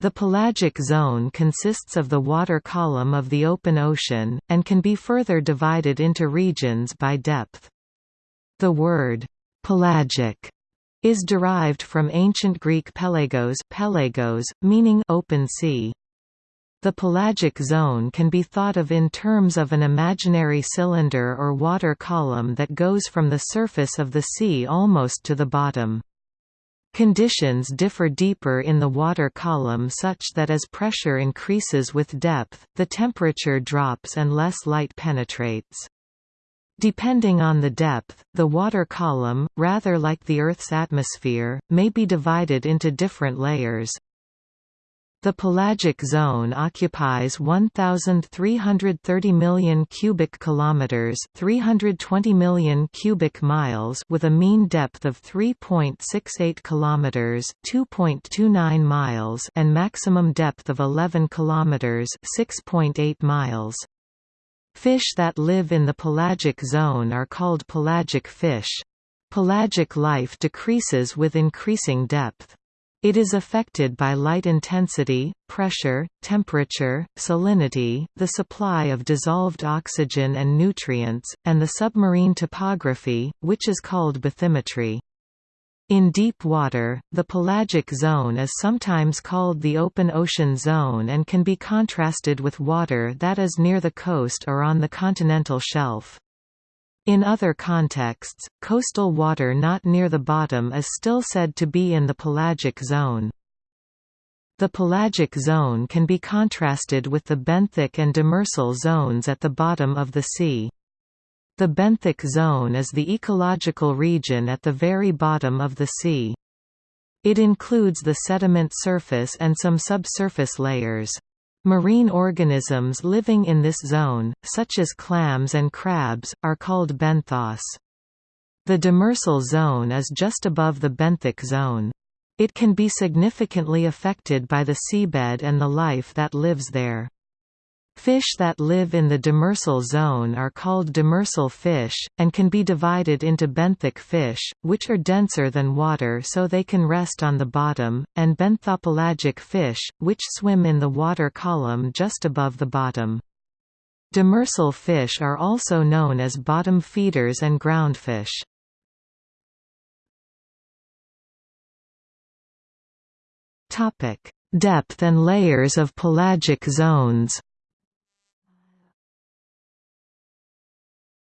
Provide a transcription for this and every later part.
The pelagic zone consists of the water column of the open ocean, and can be further divided into regions by depth. The word, pelagic, is derived from ancient Greek pelagos, pelagos meaning open sea. The pelagic zone can be thought of in terms of an imaginary cylinder or water column that goes from the surface of the sea almost to the bottom. Conditions differ deeper in the water column such that as pressure increases with depth, the temperature drops and less light penetrates. Depending on the depth, the water column, rather like the Earth's atmosphere, may be divided into different layers. The pelagic zone occupies 1330 million cubic kilometers, 320 million cubic miles with a mean depth of 3.68 kilometers, 2.29 miles and maximum depth of 11 kilometers, 6.8 miles. Fish that live in the pelagic zone are called pelagic fish. Pelagic life decreases with increasing depth. It is affected by light intensity, pressure, temperature, salinity, the supply of dissolved oxygen and nutrients, and the submarine topography, which is called bathymetry. In deep water, the pelagic zone is sometimes called the open ocean zone and can be contrasted with water that is near the coast or on the continental shelf. In other contexts, coastal water not near the bottom is still said to be in the pelagic zone. The pelagic zone can be contrasted with the benthic and demersal zones at the bottom of the sea. The benthic zone is the ecological region at the very bottom of the sea. It includes the sediment surface and some subsurface layers. Marine organisms living in this zone, such as clams and crabs, are called benthos. The demersal zone is just above the benthic zone. It can be significantly affected by the seabed and the life that lives there. Fish that live in the demersal zone are called demersal fish, and can be divided into benthic fish, which are denser than water so they can rest on the bottom, and benthopelagic fish, which swim in the water column just above the bottom. Demersal fish are also known as bottom feeders and groundfish. Depth and layers of pelagic zones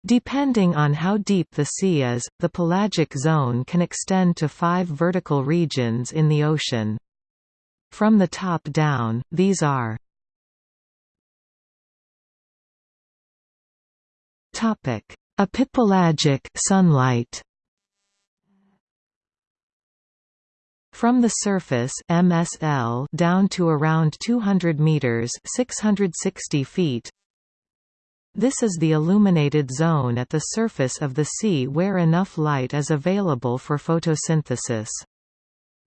Depending on how deep the sea is, the pelagic zone can extend to five vertical regions in the ocean. From the top down, these are Epipelagic sunlight From the surface MSL down to around 200 meters, 660 feet, this is the illuminated zone at the surface of the sea where enough light is available for photosynthesis.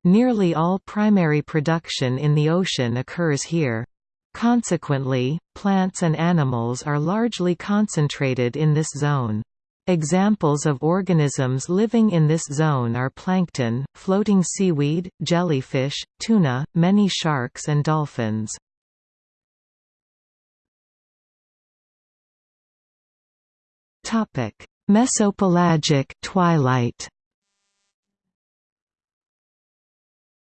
Nearly all primary production in the ocean occurs here. Consequently, plants and animals are largely concentrated in this zone. Examples of organisms living in this zone are plankton, floating seaweed, jellyfish, tuna, many sharks and dolphins. Topic: Mesopelagic twilight.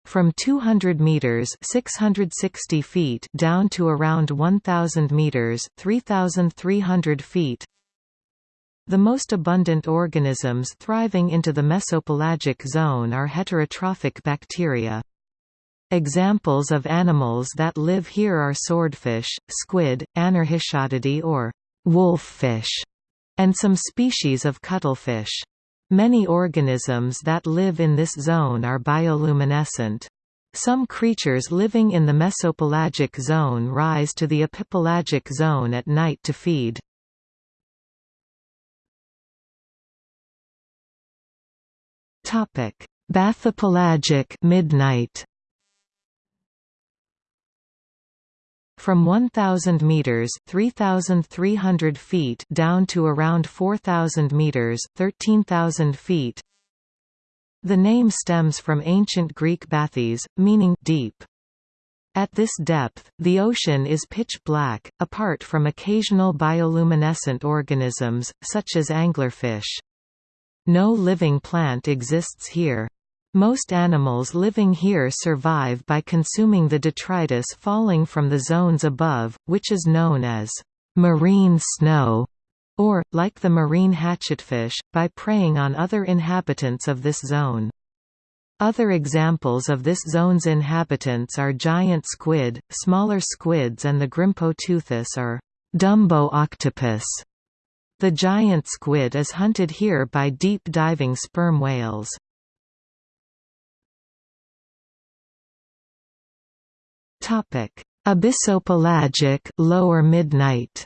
From 200 meters (660 feet) down to around 1000 meters (3300 feet). The most abundant organisms thriving into the mesopelagic zone are heterotrophic bacteria. Examples of animals that live here are swordfish, squid, Anarhichadidae or wolffish, and some species of cuttlefish. Many organisms that live in this zone are bioluminescent. Some creatures living in the mesopelagic zone rise to the epipelagic zone at night to feed. Bathypelagic midnight From 1,000 meters (3,300 feet) down to around 4,000 meters (13,000 feet). The name stems from ancient Greek bathys, meaning deep. At this depth, the ocean is pitch black, apart from occasional bioluminescent organisms, such as anglerfish. No living plant exists here. Most animals living here survive by consuming the detritus falling from the zones above, which is known as marine snow, or, like the marine hatchetfish, by preying on other inhabitants of this zone. Other examples of this zone's inhabitants are giant squid, smaller squids and the Grimpoteuthis or Dumbo octopus. The giant squid is hunted here by deep-diving sperm whales. Abyssopelagic lower midnight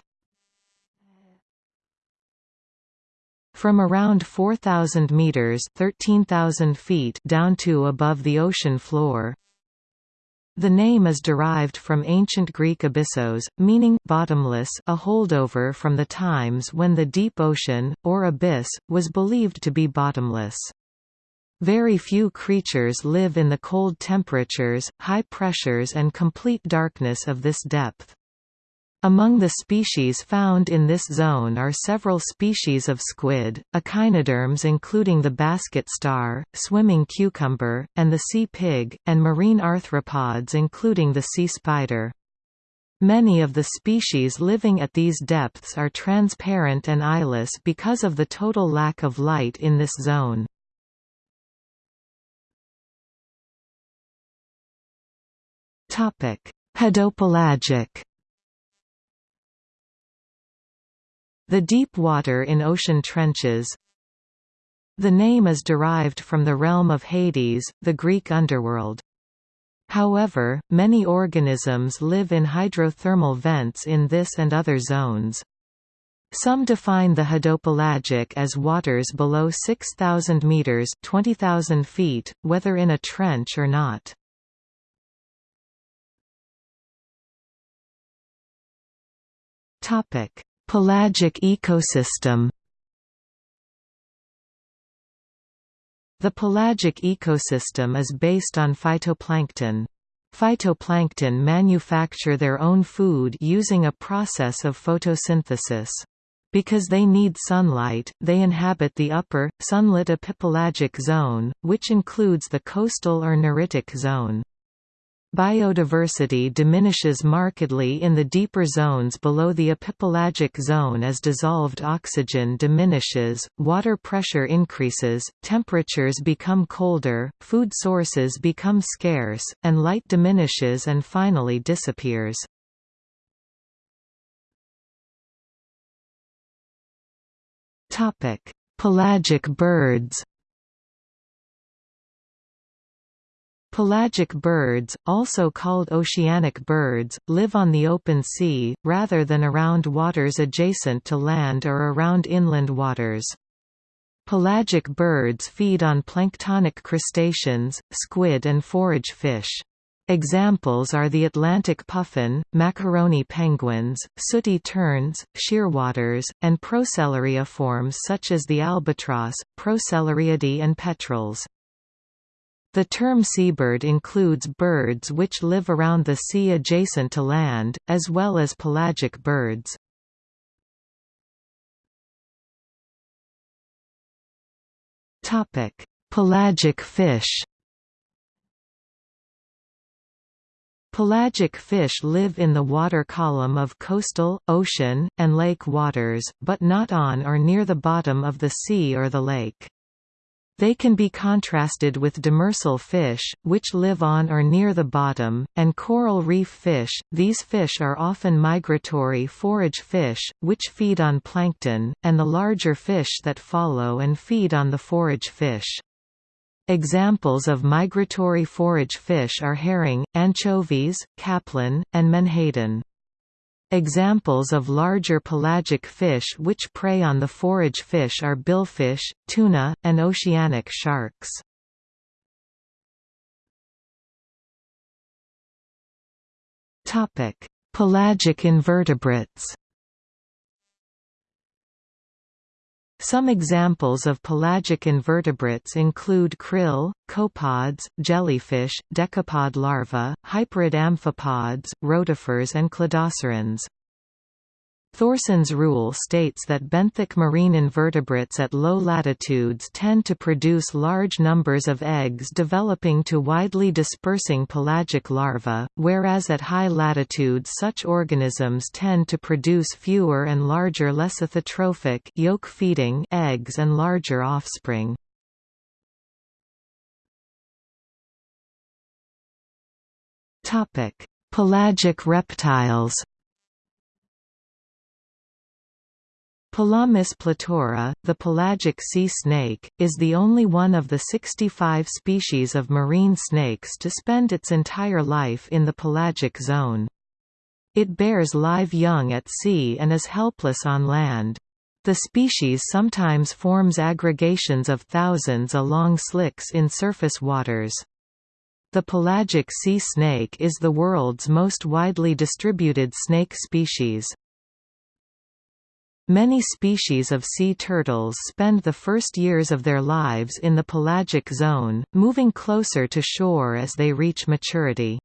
From around 4,000 meters (13,000 feet) down to above the ocean floor. The name is derived from ancient Greek abyssos, meaning bottomless, a holdover from the times when the deep ocean or abyss was believed to be bottomless. Very few creatures live in the cold temperatures, high pressures and complete darkness of this depth. Among the species found in this zone are several species of squid, echinoderms including the basket star, swimming cucumber, and the sea pig, and marine arthropods including the sea spider. Many of the species living at these depths are transparent and eyeless because of the total lack of light in this zone. Hadopelagic The deep water in ocean trenches The name is derived from the realm of Hades, the Greek underworld. However, many organisms live in hydrothermal vents in this and other zones. Some define the hadopelagic as waters below 6,000 meters (20,000 feet), whether in a trench or not. Topic: Pelagic ecosystem The pelagic ecosystem is based on phytoplankton. Phytoplankton manufacture their own food using a process of photosynthesis. Because they need sunlight, they inhabit the upper, sunlit epipelagic zone, which includes the coastal or neritic zone. Biodiversity diminishes markedly in the deeper zones below the epipelagic zone as dissolved oxygen diminishes, water pressure increases, temperatures become colder, food sources become scarce, and light diminishes and finally disappears. Pelagic birds Pelagic birds, also called oceanic birds, live on the open sea, rather than around waters adjacent to land or around inland waters. Pelagic birds feed on planktonic crustaceans, squid and forage fish. Examples are the Atlantic puffin, macaroni penguins, sooty terns, shearwaters, and procellariiformes such as the albatross, Procellariidae and petrels. The term seabird includes birds which live around the sea adjacent to land, as well as pelagic birds. Pelagic fish Pelagic fish live in the water column of coastal, ocean, and lake waters, but not on or near the bottom of the sea or the lake. They can be contrasted with demersal fish, which live on or near the bottom, and coral reef fish. These fish are often migratory forage fish, which feed on plankton, and the larger fish that follow and feed on the forage fish. Examples of migratory forage fish are herring, anchovies, capelin, and menhaden. Examples of larger pelagic fish which prey on the forage fish are billfish, tuna, and oceanic sharks. Pelagic invertebrates Some examples of pelagic invertebrates include krill, copepods, jellyfish, decapod larvae, hyperiid amphipods, rotifers and cladocerans. Thorson's rule states that benthic marine invertebrates at low latitudes tend to produce large numbers of eggs developing to widely dispersing pelagic larvae, whereas at high latitudes such organisms tend to produce fewer and larger lecithotrophic yolk-feeding eggs and larger offspring. Pelagic reptiles Pelamis platura, the pelagic sea snake, is the only one of the 65 species of marine snakes to spend its entire life in the pelagic zone. It bears live young at sea and is helpless on land. The species sometimes forms aggregations of thousands along slicks in surface waters. The pelagic sea snake is the world's most widely distributed snake species. Many species of sea turtles spend the first years of their lives in the pelagic zone, moving closer to shore as they reach maturity.